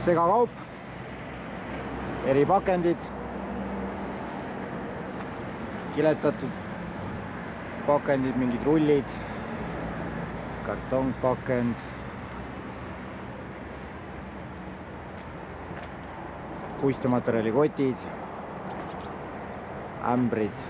segakaup, eripakendid, kiletatud pakendid, mingid rullid, kartongpakend, puistematerjali kotid, ämbrid.